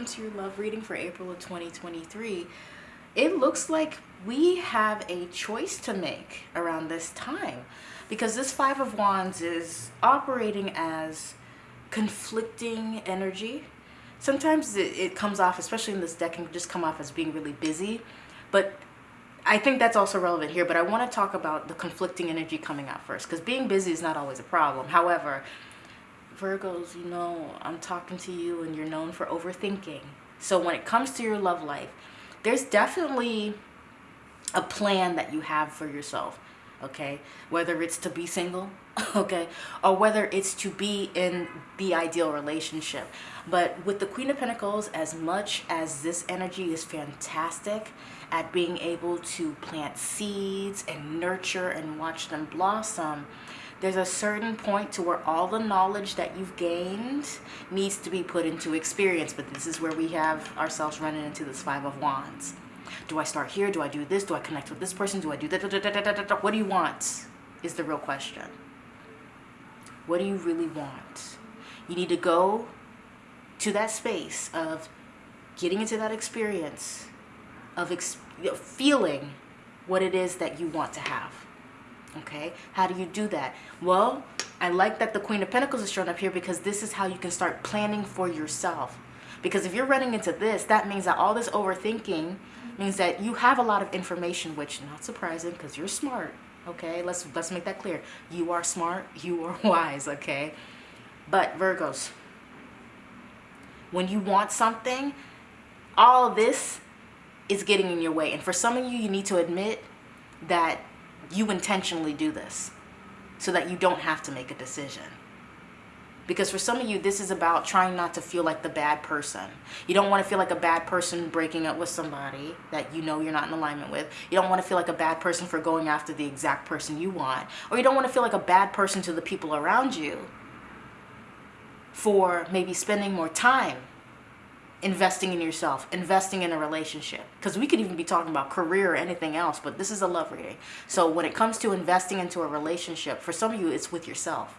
welcome to your love reading for April of 2023. It looks like we have a choice to make around this time because this Five of Wands is operating as conflicting energy. Sometimes it, it comes off, especially in this deck, can just come off as being really busy. But I think that's also relevant here, but I want to talk about the conflicting energy coming out first because being busy is not always a problem. However, Virgos, you know, I'm talking to you and you're known for overthinking. So when it comes to your love life, there's definitely a plan that you have for yourself, okay? Whether it's to be single, okay, or whether it's to be in the ideal relationship. But with the Queen of Pentacles, as much as this energy is fantastic at being able to plant seeds and nurture and watch them blossom, there's a certain point to where all the knowledge that you've gained needs to be put into experience. But this is where we have ourselves running into this Five of Wands. Do I start here? Do I do this? Do I connect with this person? Do I do that? What do you want is the real question. What do you really want? You need to go to that space of getting into that experience of ex feeling what it is that you want to have okay? How do you do that? Well i like that the queen of pentacles is shown up here because this is how you can start planning for yourself. Because if you're running into this that means that all this overthinking means that you have a lot of information which not surprising because you're smart okay? Let's let's make that clear. You are smart you are wise okay? But virgos when you want something all this is getting in your way. And for some of you you need to admit that you intentionally do this so that you don't have to make a decision. Because for some of you, this is about trying not to feel like the bad person. You don't want to feel like a bad person breaking up with somebody that you know you're not in alignment with. You don't want to feel like a bad person for going after the exact person you want. Or you don't want to feel like a bad person to the people around you for maybe spending more time investing in yourself, investing in a relationship. Because we could even be talking about career or anything else, but this is a love reading. So when it comes to investing into a relationship, for some of you, it's with yourself.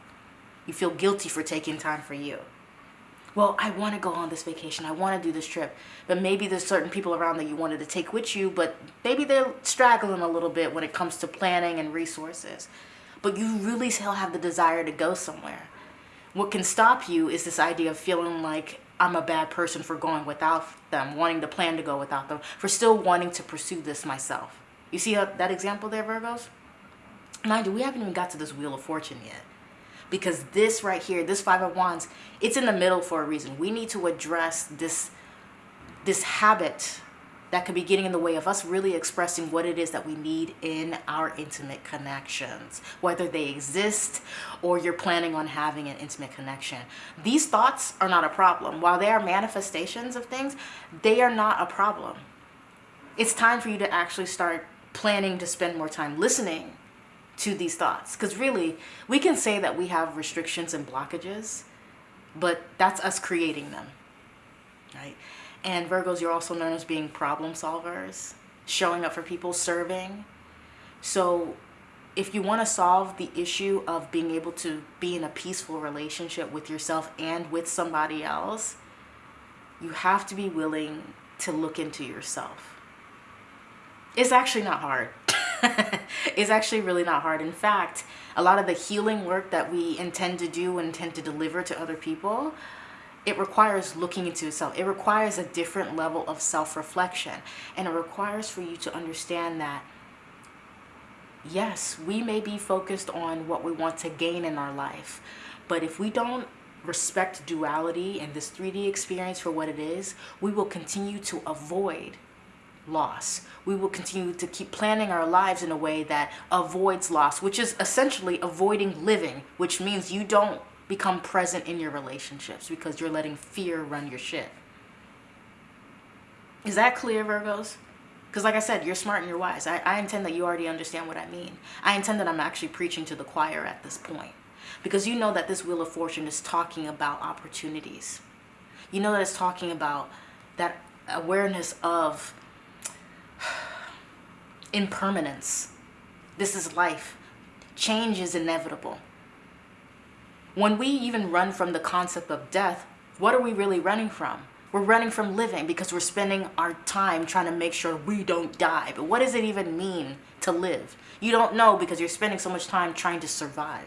You feel guilty for taking time for you. Well, I want to go on this vacation. I want to do this trip. But maybe there's certain people around that you wanted to take with you, but maybe they're straggling a little bit when it comes to planning and resources. But you really still have the desire to go somewhere. What can stop you is this idea of feeling like I'm a bad person for going without them, wanting to plan to go without them, for still wanting to pursue this myself. You see uh, that example there, Virgos? Mind you, we haven't even got to this Wheel of Fortune yet. Because this right here, this Five of Wands, it's in the middle for a reason. We need to address this, this habit that could be getting in the way of us really expressing what it is that we need in our intimate connections, whether they exist or you're planning on having an intimate connection. These thoughts are not a problem. While they are manifestations of things, they are not a problem. It's time for you to actually start planning to spend more time listening to these thoughts. Because really, we can say that we have restrictions and blockages, but that's us creating them, right? And Virgos, you're also known as being problem solvers, showing up for people, serving. So if you want to solve the issue of being able to be in a peaceful relationship with yourself and with somebody else, you have to be willing to look into yourself. It's actually not hard. it's actually really not hard. In fact, a lot of the healing work that we intend to do and intend to deliver to other people it requires looking into yourself. It requires a different level of self-reflection. And it requires for you to understand that, yes, we may be focused on what we want to gain in our life. But if we don't respect duality and this 3D experience for what it is, we will continue to avoid loss. We will continue to keep planning our lives in a way that avoids loss, which is essentially avoiding living, which means you don't become present in your relationships because you're letting fear run your shit. Is that clear, Virgos? Because like I said, you're smart and you're wise. I, I intend that you already understand what I mean. I intend that I'm actually preaching to the choir at this point. Because you know that this Wheel of Fortune is talking about opportunities. You know that it's talking about that awareness of impermanence. This is life. Change is inevitable. When we even run from the concept of death, what are we really running from? We're running from living because we're spending our time trying to make sure we don't die. But what does it even mean to live? You don't know because you're spending so much time trying to survive.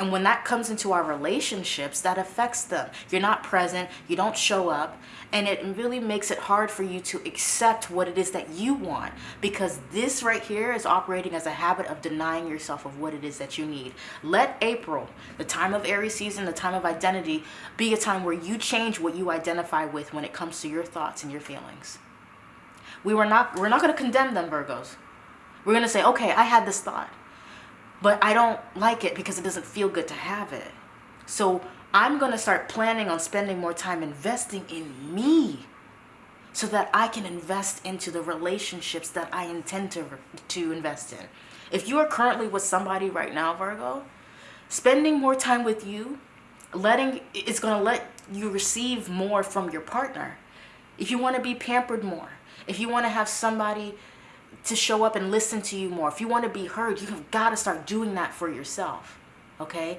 And when that comes into our relationships, that affects them. You're not present, you don't show up, and it really makes it hard for you to accept what it is that you want because this right here is operating as a habit of denying yourself of what it is that you need. Let April, the time of Aries season, the time of identity, be a time where you change what you identify with when it comes to your thoughts and your feelings. We were not we're not going to condemn them Virgos. We're going to say, "Okay, I had this thought but I don't like it because it doesn't feel good to have it. So I'm going to start planning on spending more time investing in me so that I can invest into the relationships that I intend to, to invest in. If you are currently with somebody right now, Virgo, spending more time with you, letting it's going to let you receive more from your partner. If you want to be pampered more, if you want to have somebody to show up and listen to you more. If you want to be heard, you've got to start doing that for yourself. Okay?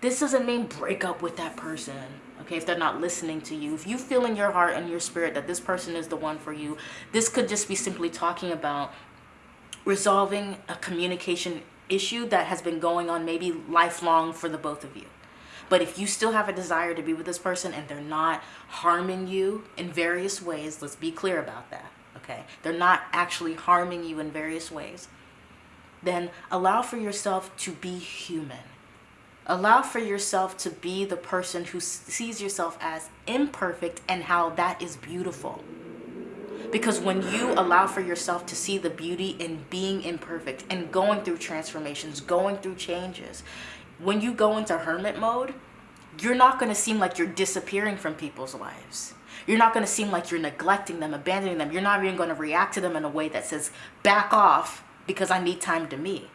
This doesn't mean break up with that person. Okay, if they're not listening to you. If you feel in your heart and your spirit that this person is the one for you, this could just be simply talking about resolving a communication issue that has been going on maybe lifelong for the both of you. But if you still have a desire to be with this person and they're not harming you in various ways, let's be clear about that okay? They're not actually harming you in various ways. Then allow for yourself to be human. Allow for yourself to be the person who sees yourself as imperfect and how that is beautiful. Because when you allow for yourself to see the beauty in being imperfect and going through transformations, going through changes, when you go into hermit mode, you're not going to seem like you're disappearing from people's lives. You're not going to seem like you're neglecting them, abandoning them. You're not even going to react to them in a way that says, back off because I need time to me.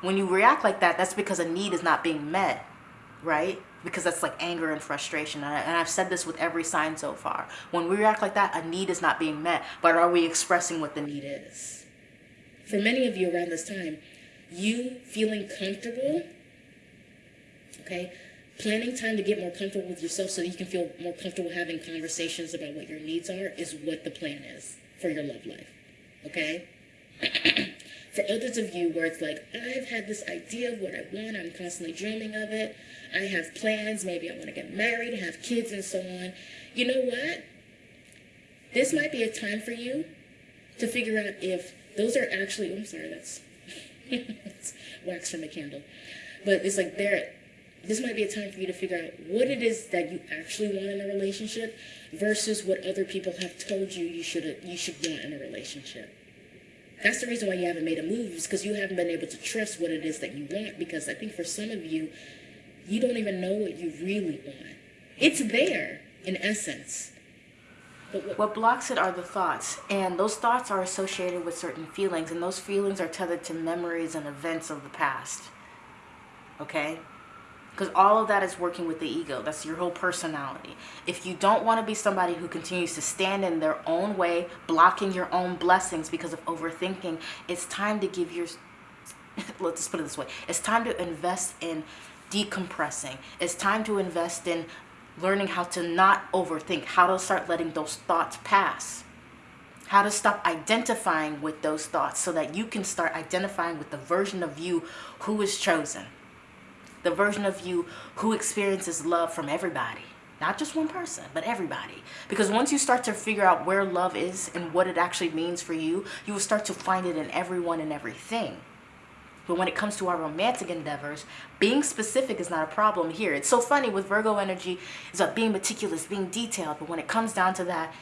When you react like that, that's because a need is not being met, right? Because that's like anger and frustration. And, I, have said this with every sign so far. When we react like that, a need is not being met, but are we expressing what the need is? For many of you around this time, you feeling comfortable, okay, planning time to get more comfortable with yourself so that you can feel more comfortable having conversations about what your needs are is what the plan is for your love life. Okay? for others of you where it's like, I've had this idea of what I want, I'm constantly dreaming of it, I have plans, maybe I want to get married, have kids, and so on. You know what? This might be a time for you to figure out if those are actually, oh, I'm sorry, that's, wax from a candle. But it's like they're this might be a time for you to figure out what it is that you actually want in a relationship versus what other people have told you you should you should want in a relationship. That's the reason why you haven't made a move is because you haven't been able to trust what it is that you want because I think for some of you you don't even know what you really want. It's there in essence. What, what blocks it are the thoughts, and those thoughts are associated with certain feelings, and those feelings are tethered to memories and events of the past. Okay? Because all of that is working with the ego. That's your whole personality. If you don't want to be somebody who continues to stand in their own way blocking your own blessings because of overthinking it's time to give your let's just put it this way. It's time to invest in decompressing. It's time to invest in learning how to not overthink how to start letting those thoughts pass. How to stop identifying with those thoughts so that you can start identifying with the version of you who is chosen the version of you who experiences love from everybody. Not just one person but everybody. Because once you start to figure out where love is and what it actually means for you you will start to find it in everyone and everything. But when it comes to our romantic endeavors being specific is not a problem here. It's so funny with virgo energy is about being meticulous being detailed but when it comes down to that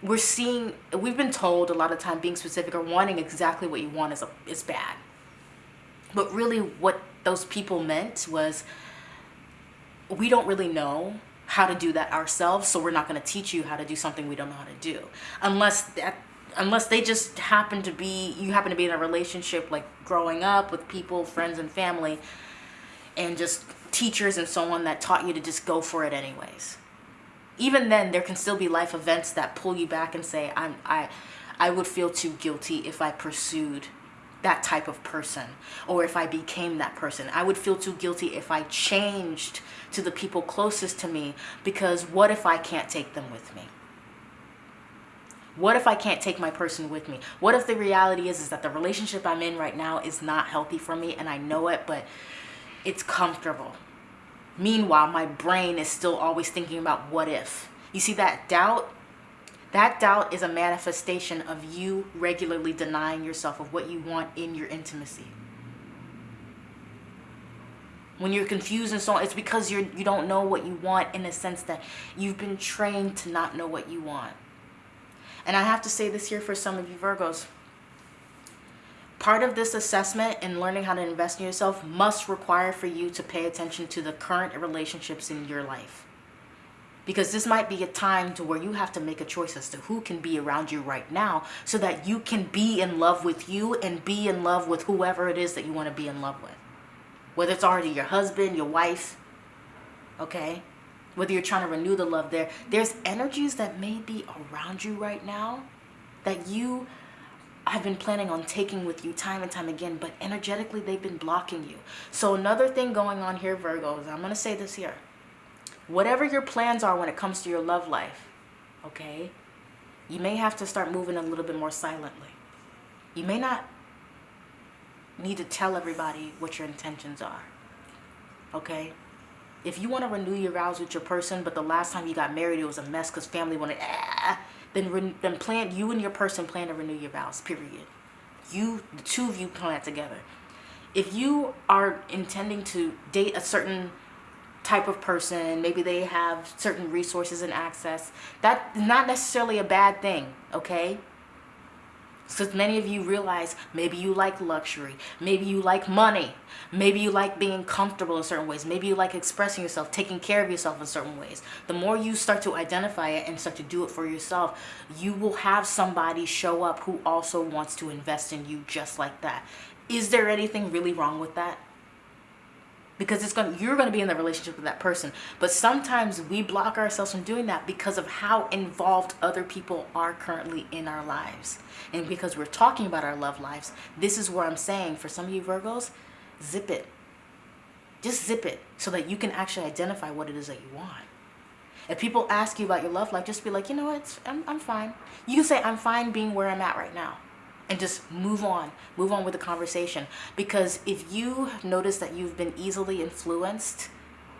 we're seeing we've been told a lot of time being specific or wanting exactly what you want is a, is bad. But really what those people meant was we don't really know how to do that ourselves so we're not going to teach you how to do something we don't know how to do. Unless that unless they just happen to be you happen to be in a relationship like growing up with people friends and family and just teachers and so on that taught you to just go for it anyways. Even then there can still be life events that pull you back and say i'm i i would feel too guilty if i pursued that type of person or if I became that person. I would feel too guilty if I changed to the people closest to me because what if I can't take them with me? What if I can't take my person with me? What if the reality is, is that the relationship I'm in right now is not healthy for me and I know it, but it's comfortable. Meanwhile, my brain is still always thinking about what if. You see that doubt? That doubt is a manifestation of you regularly denying yourself of what you want in your intimacy. When you're confused and so on, it's because you're you don't know what you want in the sense that you've been trained to not know what you want. And I have to say this here for some of you Virgos. Part of this assessment and learning how to invest in yourself must require for you to pay attention to the current relationships in your life. Because this might be a time to where you have to make a choice as to who can be around you right now so that you can be in love with you and be in love with whoever it is that you want to be in love with. Whether it's already your husband, your wife, okay? whether you're trying to renew the love there, there's energies that may be around you right now that you have been planning on taking with you time and time again, but energetically they've been blocking you. So another thing going on here, Virgos, I'm going to say this here. Whatever your plans are when it comes to your love life, okay, you may have to start moving a little bit more silently. You may not need to tell everybody what your intentions are, okay? if you want to renew your vows with your person, but the last time you got married, it was a mess because family wanted, ah, then, then plan, you and your person plan to renew your vows, period. You, the two of you plan together. If you are intending to date a certain type of person, maybe they have certain resources and access, that's not necessarily a bad thing, okay? So many of you realize maybe you like luxury, maybe you like money, maybe you like being comfortable in certain ways, maybe you like expressing yourself, taking care of yourself in certain ways. The more you start to identify it and start to do it for yourself, you will have somebody show up who also wants to invest in you just like that. Is there anything really wrong with that? Because it's going you're going to be in the relationship with that person. But sometimes we block ourselves from doing that because of how involved other people are currently in our lives. And because we're talking about our love lives this is where i'm saying for some of you virgos zip it. Just zip it so that you can actually identify what it is that you want. If people ask you about your love life just be like you know what? I'm, I'm fine. You can say i'm fine being where i'm at right now and just move on move on with the conversation. Because if you notice that you've been easily influenced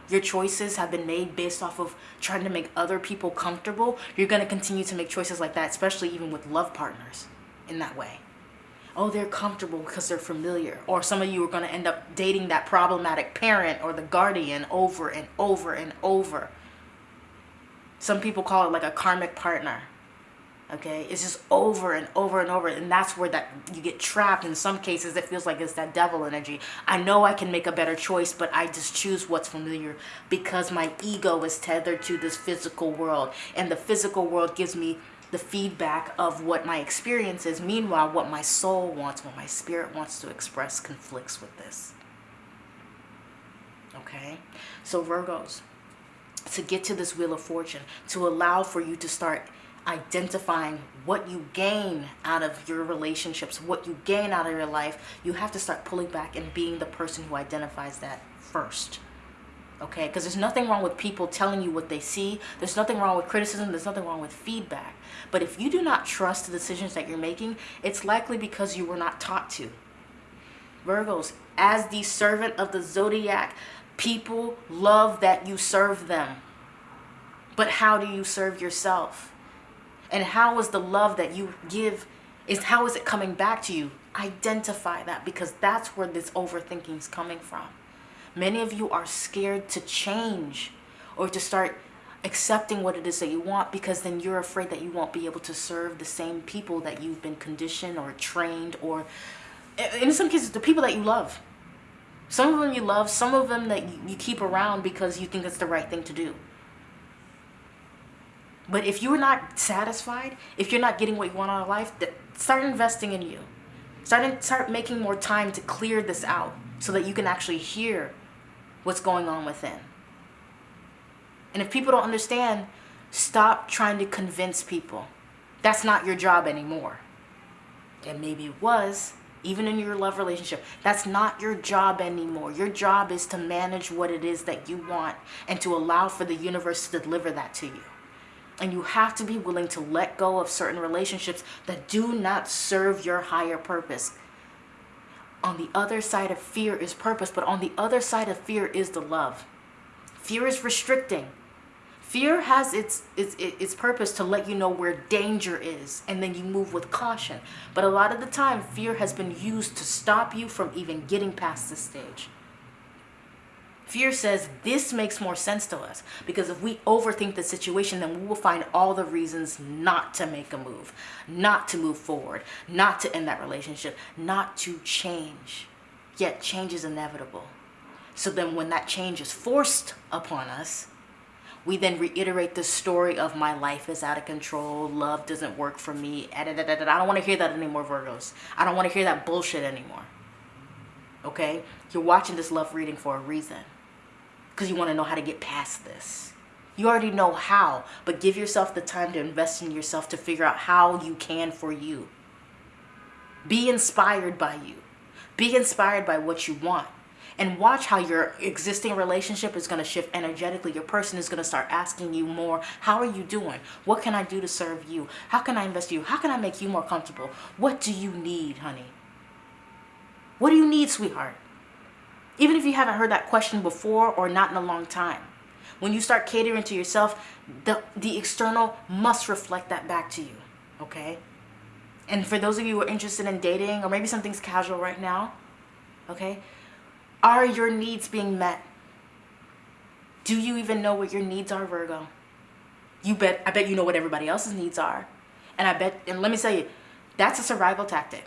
your choices have been made based off of trying to make other people comfortable you're going to continue to make choices like that especially even with love partners in that way. Oh they're comfortable because they're familiar. Or some of you are going to end up dating that problematic parent or the guardian over and over and over. Some people call it like a karmic partner okay? It's just over and over and over and that's where that you get trapped in some cases it feels like it's that devil energy. I know i can make a better choice but i just choose what's familiar because my ego is tethered to this physical world and the physical world gives me the feedback of what my experience is. Meanwhile what my soul wants what my spirit wants to express conflicts with this. Okay? So virgos to get to this wheel of fortune to allow for you to start identifying what you gain out of your relationships, what you gain out of your life, you have to start pulling back and being the person who identifies that first. Okay, because there's nothing wrong with people telling you what they see. There's nothing wrong with criticism. There's nothing wrong with feedback. But if you do not trust the decisions that you're making, it's likely because you were not taught to. Virgos, as the servant of the zodiac, people love that you serve them. But how do you serve yourself? And how is the love that you give is how is it coming back to you? Identify that because that's where this overthinking is coming from. Many of you are scared to change or to start accepting what it is that you want because then you're afraid that you won't be able to serve the same people that you've been conditioned or trained or in some cases the people that you love. Some of them you love some of them that you keep around because you think it's the right thing to do but if you're not satisfied, if you're not getting what you want out of life, start investing in you. Start, start making more time to clear this out so that you can actually hear what's going on within. And if people don't understand, stop trying to convince people. That's not your job anymore. And maybe it was even in your love relationship. That's not your job anymore. Your job is to manage what it is that you want and to allow for the universe to deliver that to you. And you have to be willing to let go of certain relationships that do not serve your higher purpose. On the other side of fear is purpose, but on the other side of fear is the love. Fear is restricting. Fear has its, its, its purpose to let you know where danger is, and then you move with caution. But a lot of the time, fear has been used to stop you from even getting past this stage. Fear says this makes more sense to us because if we overthink the situation, then we will find all the reasons not to make a move, not to move forward, not to end that relationship, not to change. Yet change is inevitable. So then when that change is forced upon us, we then reiterate the story of my life is out of control, love doesn't work for me. I don't want to hear that anymore, Virgos. I don't want to hear that bullshit anymore. Okay? You're watching this love reading for a reason. Because you want to know how to get past this. You already know how, but give yourself the time to invest in yourself to figure out how you can for you. Be inspired by you. Be inspired by what you want and watch how your existing relationship is going to shift energetically. Your person is going to start asking you more, how are you doing? What can I do to serve you? How can I invest in you? How can I make you more comfortable? What do you need, honey? What do you need, sweetheart? Even if you haven't heard that question before or not in a long time. When you start catering to yourself, the, the external must reflect that back to you, okay? And for those of you who are interested in dating, or maybe something's casual right now, okay? Are your needs being met? Do you even know what your needs are, Virgo? You bet, I bet you know what everybody else's needs are. And I bet, and let me tell you, that's a survival tactic.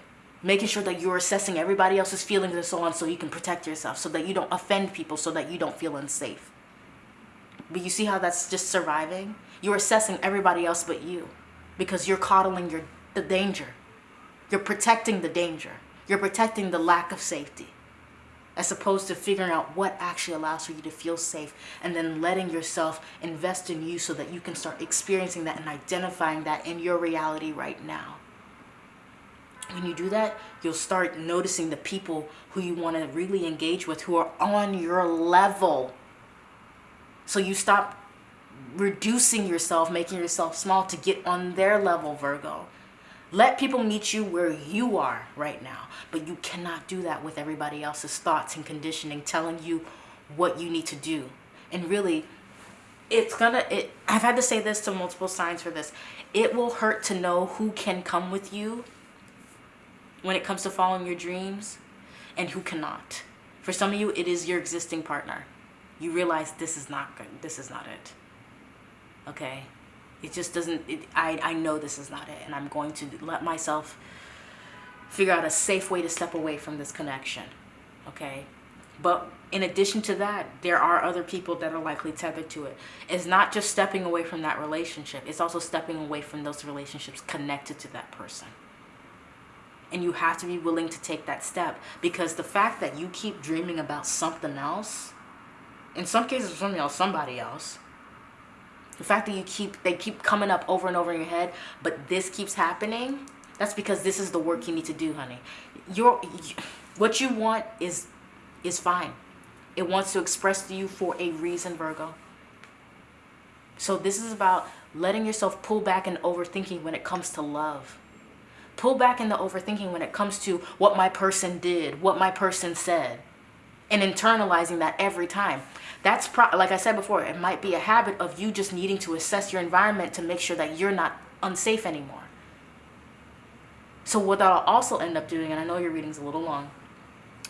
Making sure that you're assessing everybody else's feelings and so on so you can protect yourself, so that you don't offend people, so that you don't feel unsafe. But you see how that's just surviving? You're assessing everybody else but you because you're coddling your, the danger. You're protecting the danger. You're protecting the lack of safety as opposed to figuring out what actually allows for you to feel safe and then letting yourself invest in you so that you can start experiencing that and identifying that in your reality right now. When you do that, you'll start noticing the people who you want to really engage with who are on your level. So you stop reducing yourself, making yourself small to get on their level, Virgo. Let people meet you where you are right now. But you cannot do that with everybody else's thoughts and conditioning telling you what you need to do. And really, it's gonna, it, I've had to say this to multiple signs for this. It will hurt to know who can come with you when it comes to following your dreams and who cannot. For some of you, it is your existing partner. You realize this is not good. This is not it. Okay? it just doesn't it, I, I know this is not it and i'm going to let myself figure out a safe way to step away from this connection okay but in addition to that there are other people that are likely tethered to it it's not just stepping away from that relationship it's also stepping away from those relationships connected to that person and you have to be willing to take that step because the fact that you keep dreaming about something else in some cases something else somebody else the fact that you keep they keep coming up over and over in your head, but this keeps happening, that's because this is the work you need to do, honey. Your what you want is is fine. It wants to express to you for a reason, Virgo. So this is about letting yourself pull back and overthinking when it comes to love. Pull back in the overthinking when it comes to what my person did, what my person said, and internalizing that every time. That's like I said before, it might be a habit of you just needing to assess your environment to make sure that you're not unsafe anymore. So what that'll also end up doing, and I know your reading's a little long,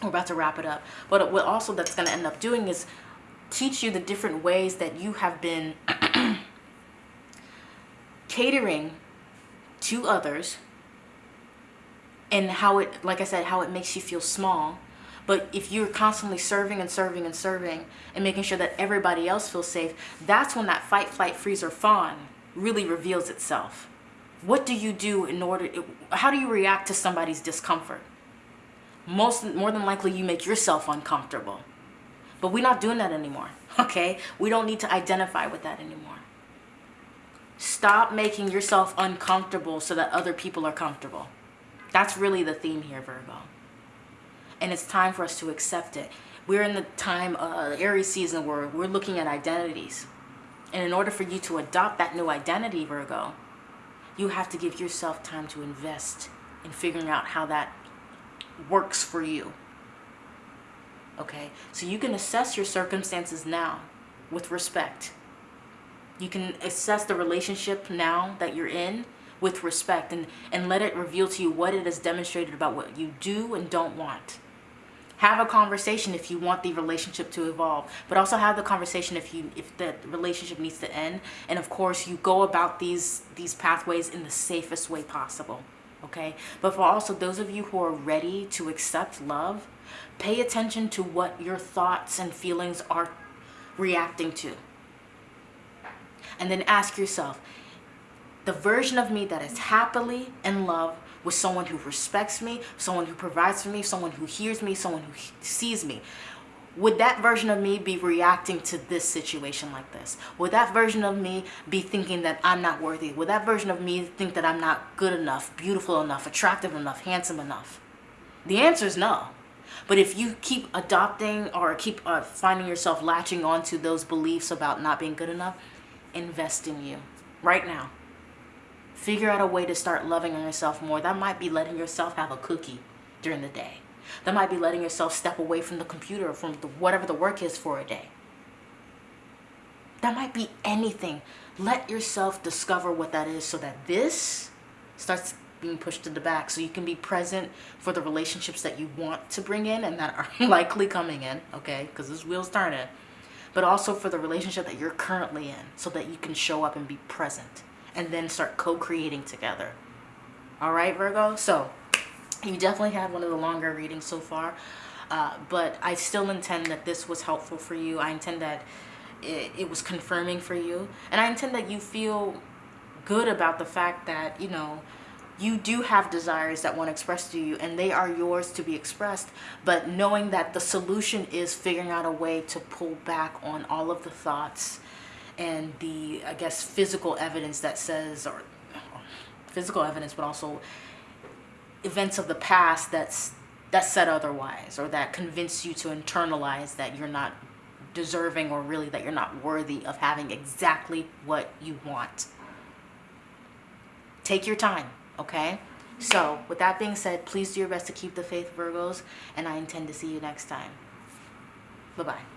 we're about to wrap it up, but what also that's going to end up doing is teach you the different ways that you have been catering to others and how it, like I said, how it makes you feel small but if you're constantly serving and serving and serving and making sure that everybody else feels safe, that's when that fight, flight, freeze, or fawn really reveals itself. What do you do in order, how do you react to somebody's discomfort? Most, more than likely you make yourself uncomfortable. But we're not doing that anymore, okay? We don't need to identify with that anymore. Stop making yourself uncomfortable so that other people are comfortable. That's really the theme here, Virgo. and it's time for us to accept it. We're in the time, uh, Aries season, where we're looking at identities. And in order for you to adopt that new identity, Virgo, you have to give yourself time to invest in figuring out how that works for you. Okay, so you can assess your circumstances now with respect. You can assess the relationship now that you're in with respect and, and let it reveal to you what it has demonstrated about what you do and don't want. Have a conversation if you want the relationship to evolve, but also have the conversation if you if the relationship needs to end. And of course, you go about these these pathways in the safest way possible. Okay? But for also those of you who are ready to accept love, pay attention to what your thoughts and feelings are reacting to. And then ask yourself, the version of me that is happily in love with someone who respects me, someone who provides for me, someone who hears me, someone who sees me. Would that version of me be reacting to this situation like this? Would that version of me be thinking that I'm not worthy? Would that version of me think that I'm not good enough, beautiful enough, attractive enough, handsome enough? The answer is no. But if you keep adopting or keep uh, finding yourself latching onto those beliefs about not being good enough, invest in you right now. Figure out a way to start loving yourself more. That might be letting yourself have a cookie during the day. That might be letting yourself step away from the computer, or from the, whatever the work is for a day. That might be anything. Let yourself discover what that is so that this starts being pushed to the back so you can be present for the relationships that you want to bring in and that are likely coming in, okay? Because this wheel's turning. But also for the relationship that you're currently in so that you can show up and be present and then start co-creating together. All right, Virgo? So you definitely had one of the longer readings so far, uh, but I still intend that this was helpful for you. I intend that it, it was confirming for you. And I intend that you feel good about the fact that, you know, you do have desires that want to express to you and they are yours to be expressed but knowing that the solution is figuring out a way to pull back on all of the thoughts and the, I guess, physical evidence that says, or physical evidence, but also events of the past that's that said otherwise or that convince you to internalize that you're not deserving or really that you're not worthy of having exactly what you want. Take your time, okay? So, with that being said, please do your best to keep the faith, Virgos, and I intend to see you next time. Bye-bye.